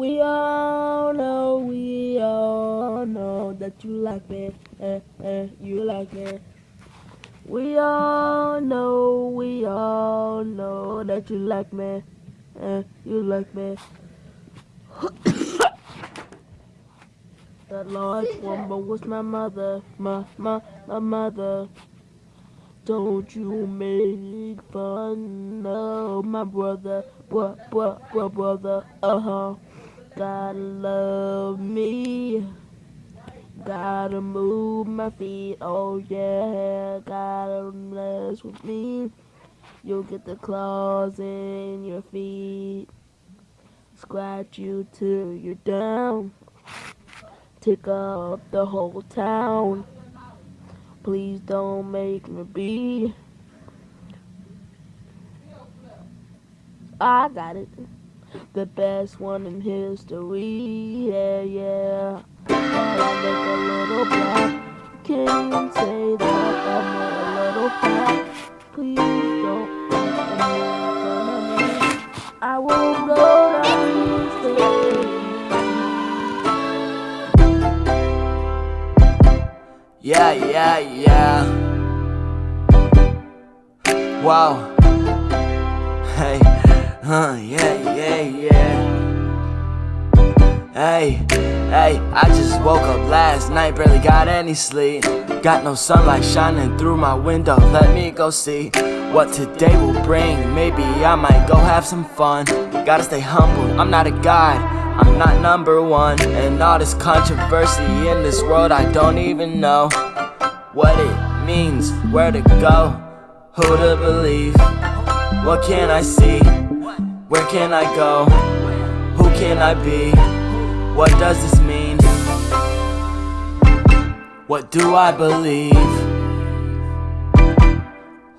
We all know, we all know that you like me, eh, eh, you like me. We all know, we all know that you like me, eh, you like me. that large woman was my mother, my, my, my mother. Don't you make fun of my brother, bro, bro, bro, brother, uh-huh. Gotta love me. Gotta move my feet, oh yeah. Gotta mess with me. You'll get the claws in your feet. Scratch you till you're down. Take up the whole town. Please don't make me be. I got it the best one in history. Yeah, yeah. I look a little black. Can you say that I'm a little fat? Please don't make fun of me. I won't go down Yeah, yeah, yeah. Wow. Hey. Huh, yeah, yeah, yeah. Hey, hey, I just woke up last night, barely got any sleep. Got no sunlight shining through my window, let me go see what today will bring. Maybe I might go have some fun. Gotta stay humble, I'm not a god, I'm not number one. And all this controversy in this world, I don't even know what it means, where to go, who to believe, what can I see. Where can I go? Who can I be? What does this mean? What do I believe?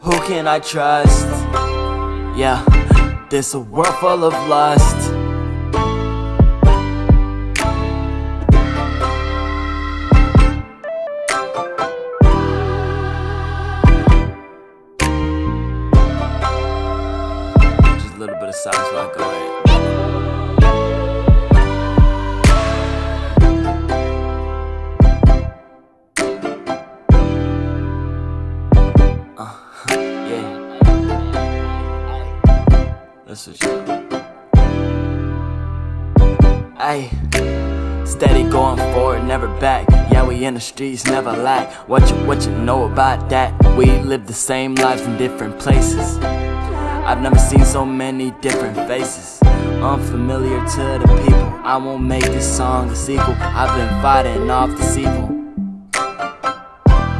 Who can I trust? Yeah, this a world full of lust little bit of silence while I go ahead. Uh, yeah. That's steady going forward, never back. Yeah, we in the streets, never lack. What you, what you know about that? We live the same lives in different places. I've never seen so many different faces. Unfamiliar to the people. I won't make this song a sequel. I've been fighting off the evil.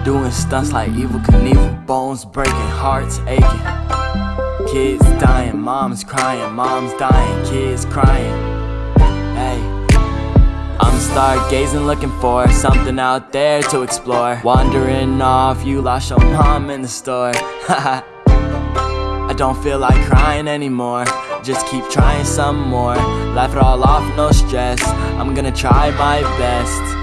Doing stunts like Evel Knievel Bones breaking, hearts aching. Kids dying, moms crying Moms dying, kids crying. Hey. I'm stargazing looking for something out there to explore. Wandering off, you lost your mom in the store. Haha I don't feel like crying anymore Just keep trying some more Laugh it all off, no stress I'm gonna try my best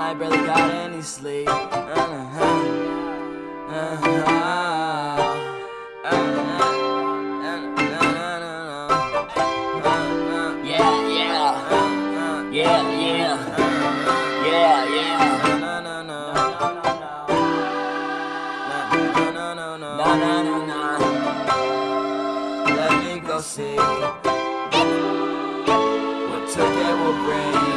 I barely got any sleep. Uh -huh. Uh -huh. Let me go see what today will bring.